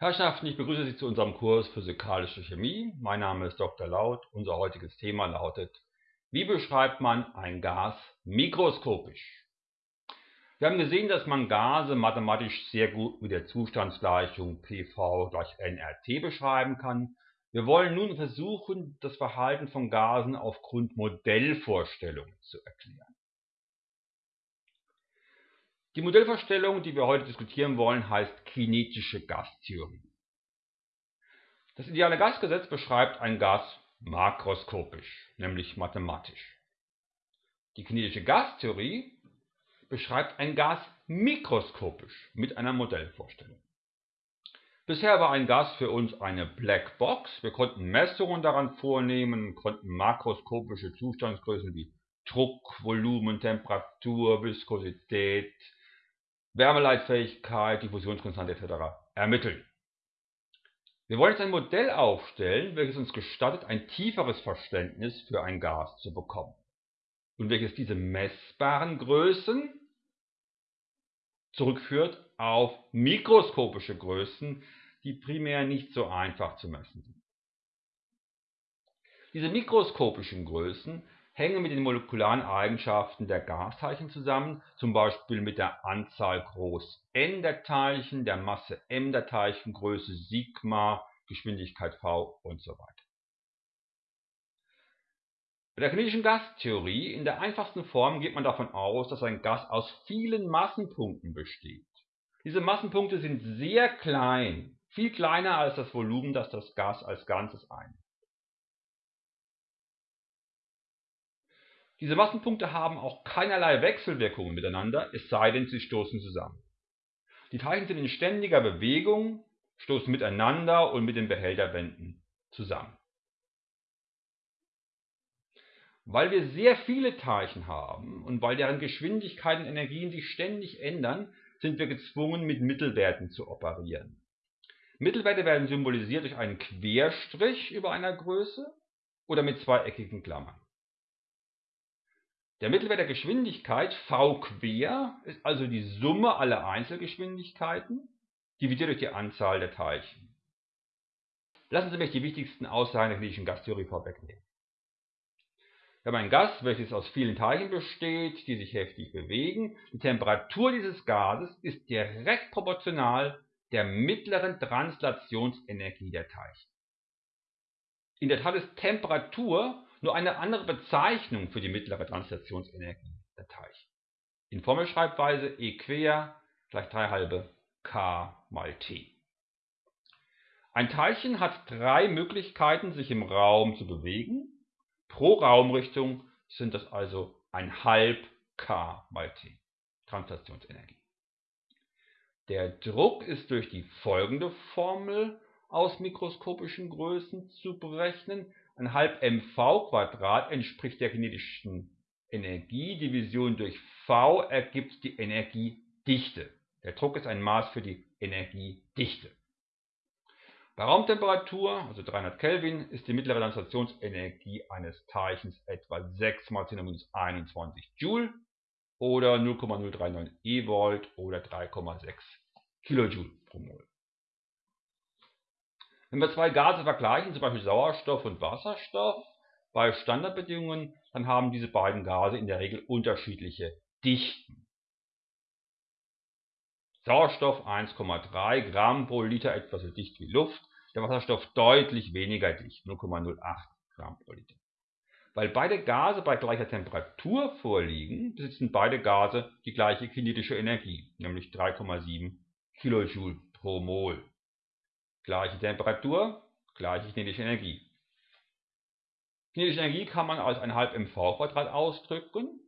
Herrschaften, ich begrüße Sie zu unserem Kurs Physikalische Chemie. Mein Name ist Dr. Laut. Unser heutiges Thema lautet, wie beschreibt man ein Gas mikroskopisch? Wir haben gesehen, dass man Gase mathematisch sehr gut mit der Zustandsgleichung PV gleich nRT beschreiben kann. Wir wollen nun versuchen, das Verhalten von Gasen aufgrund Modellvorstellungen zu erklären. Die Modellvorstellung, die wir heute diskutieren wollen, heißt kinetische Gastheorie. Das ideale Gasgesetz beschreibt ein Gas makroskopisch, nämlich mathematisch. Die kinetische Gastheorie beschreibt ein Gas mikroskopisch mit einer Modellvorstellung. Bisher war ein Gas für uns eine Blackbox. Wir konnten Messungen daran vornehmen, konnten makroskopische Zustandsgrößen wie Druck, Volumen, Temperatur, Viskosität, Wärmeleitfähigkeit, Diffusionskonstante etc. ermitteln. Wir wollen jetzt ein Modell aufstellen, welches uns gestattet, ein tieferes Verständnis für ein Gas zu bekommen und welches diese messbaren Größen zurückführt auf mikroskopische Größen, die primär nicht so einfach zu messen sind. Diese mikroskopischen Größen hängen mit den molekularen Eigenschaften der Gasteilchen zusammen, zum Beispiel mit der Anzahl groß n der Teilchen, der Masse m der Teilchen, Größe Sigma, Geschwindigkeit v und so weiter. Bei der kinetischen Gastheorie in der einfachsten Form geht man davon aus, dass ein Gas aus vielen Massenpunkten besteht. Diese Massenpunkte sind sehr klein, viel kleiner als das Volumen, das das Gas als Ganzes einnimmt. Diese Massenpunkte haben auch keinerlei Wechselwirkungen miteinander, es sei denn, sie stoßen zusammen. Die Teilchen sind in ständiger Bewegung, stoßen miteinander und mit den Behälterwänden zusammen. Weil wir sehr viele Teilchen haben und weil deren Geschwindigkeiten und Energien sich ständig ändern, sind wir gezwungen, mit Mittelwerten zu operieren. Mittelwerte werden symbolisiert durch einen Querstrich über einer Größe oder mit zweieckigen Klammern. Der Mittelwert der Geschwindigkeit v quer ist also die Summe aller Einzelgeschwindigkeiten dividiert durch die Anzahl der Teilchen. Lassen Sie mich die wichtigsten Aussagen der klinischen Gastheorie vorwegnehmen. Wir haben ein Gas, welches aus vielen Teilchen besteht, die sich heftig bewegen. Die Temperatur dieses Gases ist direkt proportional der mittleren Translationsenergie der Teilchen. In der Tat ist Temperatur nur eine andere Bezeichnung für die mittlere Translationsenergie der Teilchen. In Formelschreibweise E quer gleich 3 halbe k mal t. Ein Teilchen hat drei Möglichkeiten, sich im Raum zu bewegen. Pro Raumrichtung sind das also ein halb k mal t Translationsenergie. Der Druck ist durch die folgende Formel aus mikroskopischen Größen zu berechnen. Ein halb mv entspricht der kinetischen Energie. Division durch v ergibt die Energiedichte. Der Druck ist ein Maß für die Energiedichte. Bei Raumtemperatur, also 300 Kelvin, ist die mittlere Translationsenergie eines Teilchens etwa 6 mal 10 21 Joule oder 0,039 eV oder 3,6 Kilojoule pro Mol. Wenn wir zwei Gase vergleichen, zum Beispiel Sauerstoff und Wasserstoff, bei Standardbedingungen, dann haben diese beiden Gase in der Regel unterschiedliche Dichten. Sauerstoff 1,3 Gramm pro Liter, etwa so dicht wie Luft, der Wasserstoff deutlich weniger dicht, 0,08 Gramm pro Liter. Weil beide Gase bei gleicher Temperatur vorliegen, besitzen beide Gase die gleiche kinetische Energie, nämlich 3,7 Kilojoule pro Mol. Gleiche Temperatur, gleiche kinetische Energie. Kinetische Energie kann man als ein halb mv ausdrücken.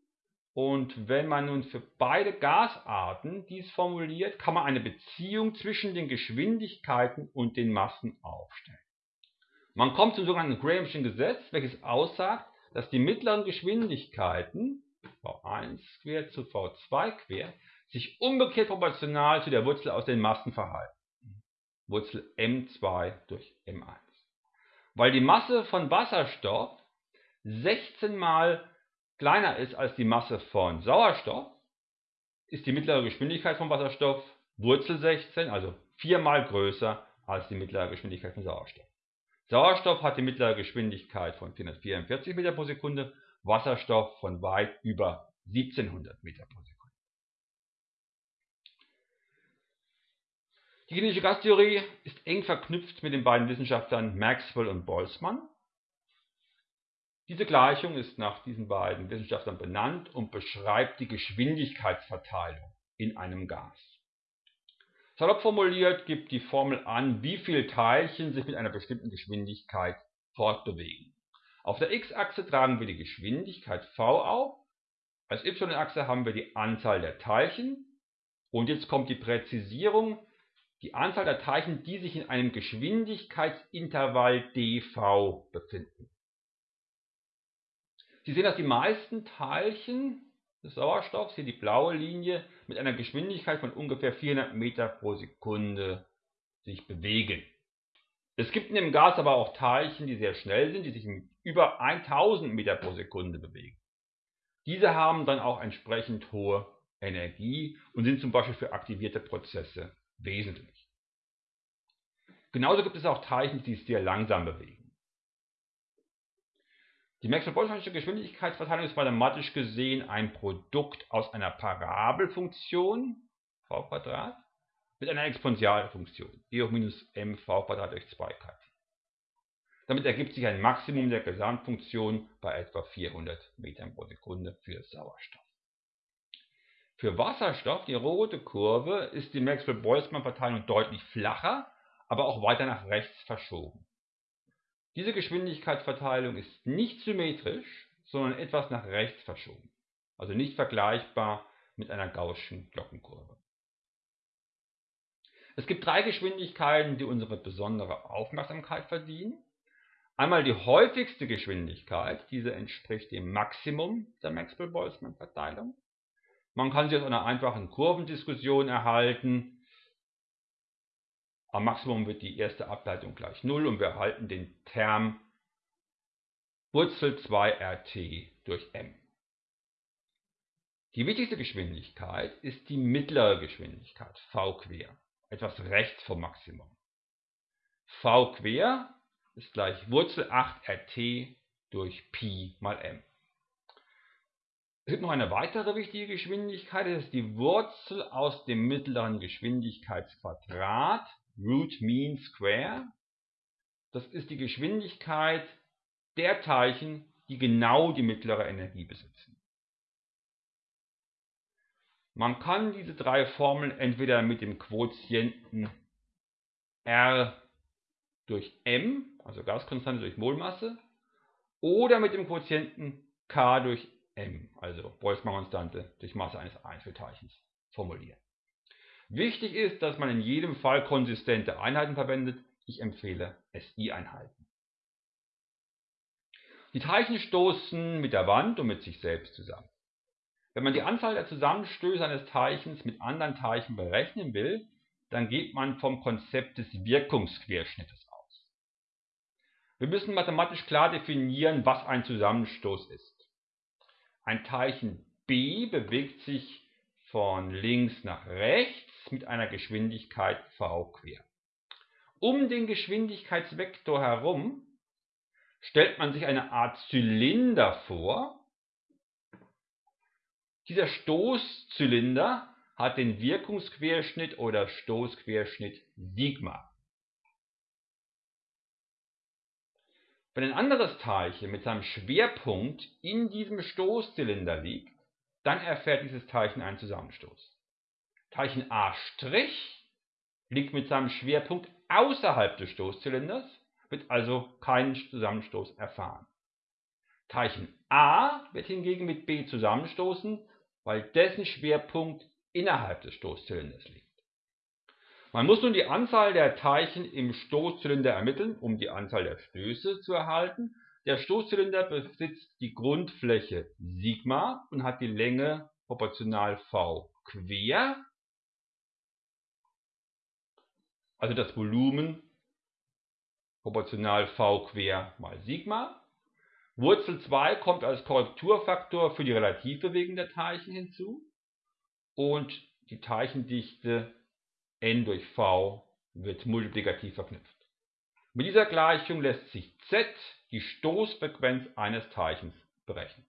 Und wenn man nun für beide Gasarten dies formuliert, kann man eine Beziehung zwischen den Geschwindigkeiten und den Massen aufstellen. Man kommt zum sogenannten Graham'schen Gesetz, welches aussagt, dass die mittleren Geschwindigkeiten v1 quer zu v2 quer sich umgekehrt proportional zu der Wurzel aus den Massen verhalten. Wurzel m2 durch m1. Weil die Masse von Wasserstoff 16 mal kleiner ist als die Masse von Sauerstoff, ist die mittlere Geschwindigkeit von Wasserstoff Wurzel 16, also viermal größer als die mittlere Geschwindigkeit von Sauerstoff. Sauerstoff hat die mittlere Geschwindigkeit von 444 Meter pro Sekunde, Wasserstoff von weit über 1700 Meter pro Sekunde. Die kinetische Gastheorie ist eng verknüpft mit den beiden Wissenschaftlern Maxwell und Boltzmann. Diese Gleichung ist nach diesen beiden Wissenschaftlern benannt und beschreibt die Geschwindigkeitsverteilung in einem Gas. Salopp formuliert gibt die Formel an, wie viele Teilchen sich mit einer bestimmten Geschwindigkeit fortbewegen. Auf der x-Achse tragen wir die Geschwindigkeit v auf, als y-Achse haben wir die Anzahl der Teilchen und jetzt kommt die Präzisierung, die Anzahl der Teilchen, die sich in einem Geschwindigkeitsintervall dv befinden. Sie sehen, dass die meisten Teilchen des Sauerstoffs, hier die blaue Linie, mit einer Geschwindigkeit von ungefähr 400 Meter pro Sekunde sich bewegen. Es gibt in dem Gas aber auch Teilchen, die sehr schnell sind, die sich mit über 1000 Meter pro Sekunde bewegen. Diese haben dann auch entsprechend hohe Energie und sind zum Beispiel für aktivierte Prozesse wesentlich. Genauso gibt es auch Teilchen, die sich sehr langsam bewegen. Die Maxwell-Boltzmannsche Geschwindigkeitsverteilung ist mathematisch gesehen ein Produkt aus einer Parabelfunktion v mit einer Exponentialfunktion e hoch minus mv durch 2 kt. Damit ergibt sich ein Maximum der Gesamtfunktion bei etwa 400 Metern pro Sekunde für Sauerstoff. Für Wasserstoff, die rote Kurve, ist die Maxwell-Boltzmann-Verteilung deutlich flacher, aber auch weiter nach rechts verschoben. Diese Geschwindigkeitsverteilung ist nicht symmetrisch, sondern etwas nach rechts verschoben, also nicht vergleichbar mit einer gaußschen Glockenkurve. Es gibt drei Geschwindigkeiten, die unsere besondere Aufmerksamkeit verdienen. Einmal die häufigste Geschwindigkeit, diese entspricht dem Maximum der Maxwell-Boltzmann-Verteilung. Man kann sie aus einer einfachen Kurvendiskussion erhalten, am Maximum wird die erste Ableitung gleich 0 und wir erhalten den Term Wurzel 2rt durch m. Die wichtigste Geschwindigkeit ist die mittlere Geschwindigkeit, v quer, etwas rechts vom Maximum. v quer ist gleich Wurzel 8rt durch Pi mal m. Es gibt noch eine weitere wichtige Geschwindigkeit, das ist die Wurzel aus dem mittleren Geschwindigkeitsquadrat Root Mean Square. Das ist die Geschwindigkeit der Teilchen, die genau die mittlere Energie besitzen. Man kann diese drei Formeln entweder mit dem Quotienten R durch M, also Gaskonstante durch Molmasse, oder mit dem Quotienten K durch M, also Boltzmann-Konstante durch Masse eines Einzelteilchens formulieren. Wichtig ist, dass man in jedem Fall konsistente Einheiten verwendet. Ich empfehle SI-Einheiten. Die Teilchen stoßen mit der Wand und mit sich selbst zusammen. Wenn man die Anzahl der Zusammenstöße eines Teilchens mit anderen Teilchen berechnen will, dann geht man vom Konzept des Wirkungsquerschnittes aus. Wir müssen mathematisch klar definieren, was ein Zusammenstoß ist. Ein Teilchen B bewegt sich von links nach rechts mit einer Geschwindigkeit v quer. Um den Geschwindigkeitsvektor herum stellt man sich eine Art Zylinder vor. Dieser Stoßzylinder hat den Wirkungsquerschnitt oder Stoßquerschnitt Sigma. Wenn ein anderes Teilchen mit seinem Schwerpunkt in diesem Stoßzylinder liegt, dann erfährt dieses Teilchen einen Zusammenstoß. Teilchen A' liegt mit seinem Schwerpunkt außerhalb des Stoßzylinders, wird also keinen Zusammenstoß erfahren. Teilchen A wird hingegen mit B zusammenstoßen, weil dessen Schwerpunkt innerhalb des Stoßzylinders liegt. Man muss nun die Anzahl der Teilchen im Stoßzylinder ermitteln, um die Anzahl der Stöße zu erhalten. Der Stoßzylinder besitzt die Grundfläche Sigma und hat die Länge proportional v quer also das Volumen proportional V quer mal Sigma. Wurzel 2 kommt als Korrekturfaktor für die Relativbewegung der Teilchen hinzu und die Teilchendichte n durch V wird multiplikativ verknüpft. Mit dieser Gleichung lässt sich Z, die Stoßfrequenz eines Teilchens, berechnen.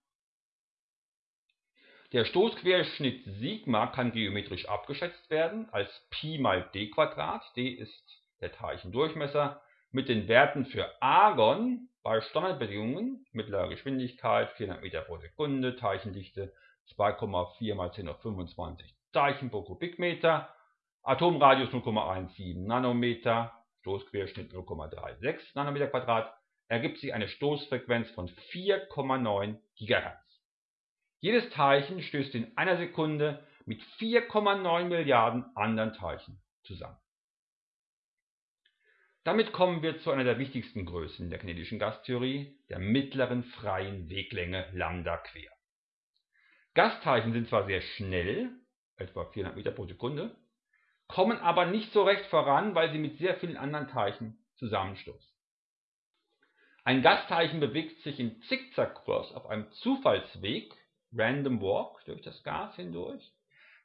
Der Stoßquerschnitt Sigma kann geometrisch abgeschätzt werden als Pi mal d Quadrat. d ist der Teilchendurchmesser mit den Werten für Argon bei Standardbedingungen, mittlerer Geschwindigkeit 400 Meter pro Sekunde, Teilchendichte 2,4 mal 10 auf 25 Teilchen pro Kubikmeter, Atomradius 0,17 Nanometer, Stoßquerschnitt 0,36 Nanometer Quadrat, ergibt sich eine Stoßfrequenz von 4,9 GHz. Jedes Teilchen stößt in einer Sekunde mit 4,9 Milliarden anderen Teilchen zusammen. Damit kommen wir zu einer der wichtigsten Größen der kinetischen Gastheorie, der mittleren freien Weglänge Lambda quer. Gasteilchen sind zwar sehr schnell, etwa 400 Meter pro Sekunde, kommen aber nicht so recht voran, weil sie mit sehr vielen anderen Teilchen zusammenstoßen. Ein Gasteilchen bewegt sich im Zickzackkurs auf einem Zufallsweg, Random Walk, durch das Gas hindurch.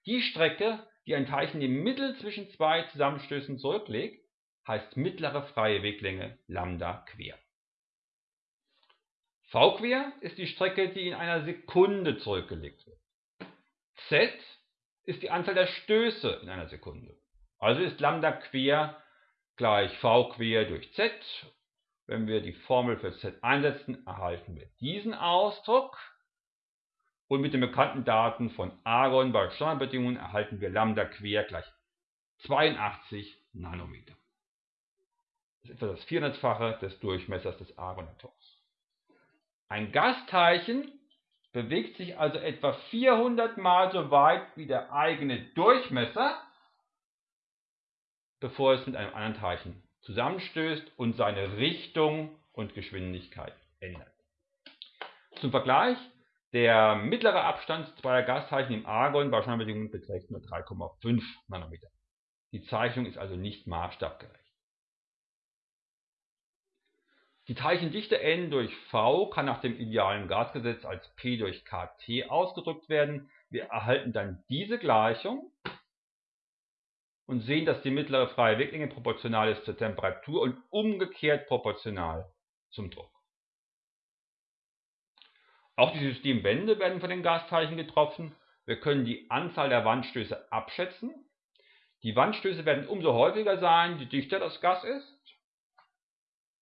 Die Strecke, die ein Teilchen im Mittel zwischen zwei Zusammenstößen zurücklegt, heißt mittlere freie Weglänge Lambda quer. V quer ist die Strecke, die in einer Sekunde zurückgelegt wird. Z ist die Anzahl der Stöße in einer Sekunde. Also ist Lambda quer gleich V quer durch Z. Wenn wir die Formel für Z einsetzen, erhalten wir diesen Ausdruck. Und mit den bekannten Daten von Argon bei Standardbedingungen erhalten wir Lambda quer gleich 82 Nanometer. Das ist etwa das 400-fache des Durchmessers des Argonatoms. Ein Gasteilchen bewegt sich also etwa 400 mal so weit wie der eigene Durchmesser, bevor es mit einem anderen Teilchen zusammenstößt und seine Richtung und Geschwindigkeit ändert. Zum Vergleich, der mittlere Abstand zweier Gasteilchen im Argon bei Standardbedingungen beträgt nur 3,5 Nanometer. Die Zeichnung ist also nicht maßstabgerecht. Die Teilchendichte n durch v kann nach dem idealen Gasgesetz als P durch kT ausgedrückt werden. Wir erhalten dann diese Gleichung und sehen, dass die mittlere freie Weglänge proportional ist zur Temperatur und umgekehrt proportional zum Druck. Auch die Systemwände werden von den Gasteilchen getroffen. Wir können die Anzahl der Wandstöße abschätzen. Die Wandstöße werden umso häufiger sein, je dichter das Gas ist.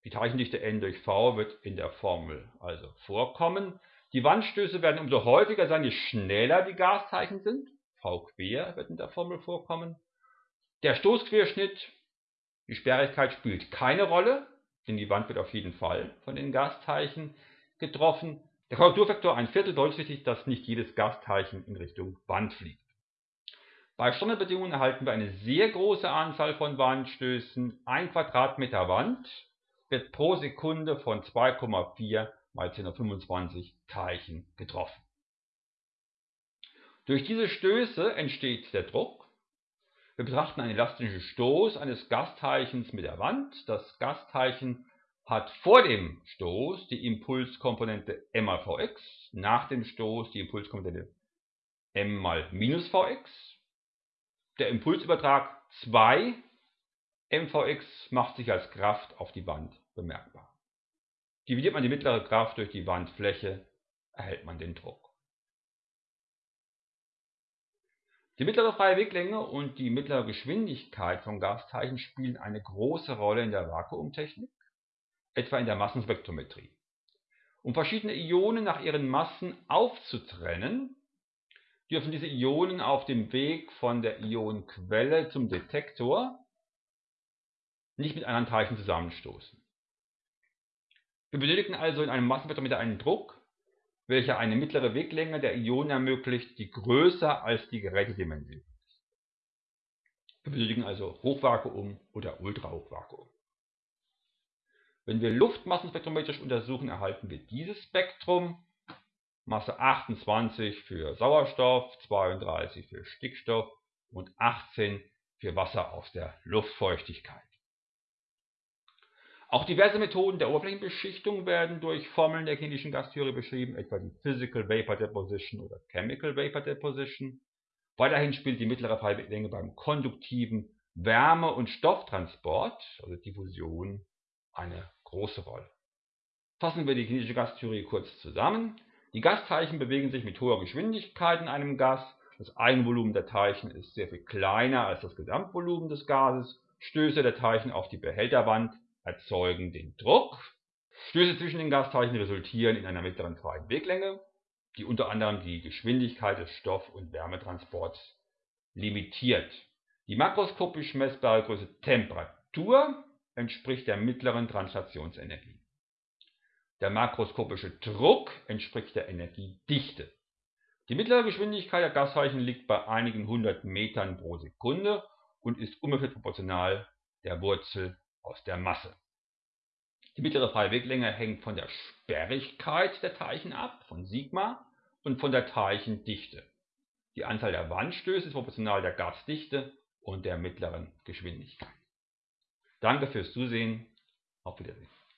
Die Teilchendichte n durch v wird in der Formel also vorkommen. Die Wandstöße werden umso häufiger sein, je schneller die Gasteilchen sind. v quer wird in der Formel vorkommen. Der Stoßquerschnitt, die Sperrigkeit spielt keine Rolle, denn die Wand wird auf jeden Fall von den Gasteilchen getroffen. Der Korrekturfaktor ein Viertel berücksichtigt, dass nicht jedes Gasteilchen in Richtung Wand fliegt. Bei Standardbedingungen erhalten wir eine sehr große Anzahl von Wandstößen. Ein Quadratmeter Wand wird pro Sekunde von 2,4 mal 1025 Teilchen getroffen. Durch diese Stöße entsteht der Druck. Wir betrachten einen elastischen Stoß eines Gasteilchens mit der Wand. Das Gasteilchen hat vor dem Stoß die Impulskomponente m mal vx, nach dem Stoß die Impulskomponente m mal minus vx. Der Impulsübertrag 2 mvx macht sich als Kraft auf die Wand bemerkbar. Dividiert man die mittlere Kraft durch die Wandfläche, erhält man den Druck. Die mittlere freie Weglänge und die mittlere Geschwindigkeit von Gasteilchen spielen eine große Rolle in der Vakuumtechnik, etwa in der Massenspektrometrie. Um verschiedene Ionen nach ihren Massen aufzutrennen, dürfen diese Ionen auf dem Weg von der Ionenquelle zum Detektor nicht mit anderen Teilchen zusammenstoßen. Wir benötigen also in einem Massenspektrometer einen Druck, welcher eine mittlere Weglänge der Ionen ermöglicht, die größer als die Gerätedimension ist. Wir benötigen also Hochvakuum oder Ultrahochvakuum. Wenn wir Luft massenspektrometrisch untersuchen, erhalten wir dieses Spektrum. Masse 28 für Sauerstoff, 32 für Stickstoff und 18 für Wasser aus der Luftfeuchtigkeit. Auch diverse Methoden der Oberflächenbeschichtung werden durch Formeln der kinetischen Gastheorie beschrieben, etwa die Physical Vapor Deposition oder Chemical Vapor Deposition. Weiterhin spielt die mittlere Fallbedingung beim konduktiven Wärme- und Stofftransport, also Diffusion, eine große Rolle. Fassen wir die kinetische Gastheorie kurz zusammen. Die Gasteilchen bewegen sich mit hoher Geschwindigkeit in einem Gas. Das Eigenvolumen der Teilchen ist sehr viel kleiner als das Gesamtvolumen des Gases. Stöße der Teilchen auf die Behälterwand erzeugen den Druck. Stöße zwischen den Gasteilchen resultieren in einer mittleren freien Weglänge, die unter anderem die Geschwindigkeit des Stoff- und Wärmetransports limitiert. Die makroskopisch messbare Größe Temperatur entspricht der mittleren Translationsenergie. Der makroskopische Druck entspricht der Energiedichte. Die mittlere Geschwindigkeit der Gasteilchen liegt bei einigen hundert Metern pro Sekunde und ist ungefähr proportional der Wurzel aus der Masse. Die mittlere freie Weglänge hängt von der Sperrigkeit der Teilchen ab, von Sigma, und von der Teilchendichte. Die Anzahl der Wandstöße ist proportional der Gasdichte und der mittleren Geschwindigkeit. Danke fürs Zusehen. Auf Wiedersehen.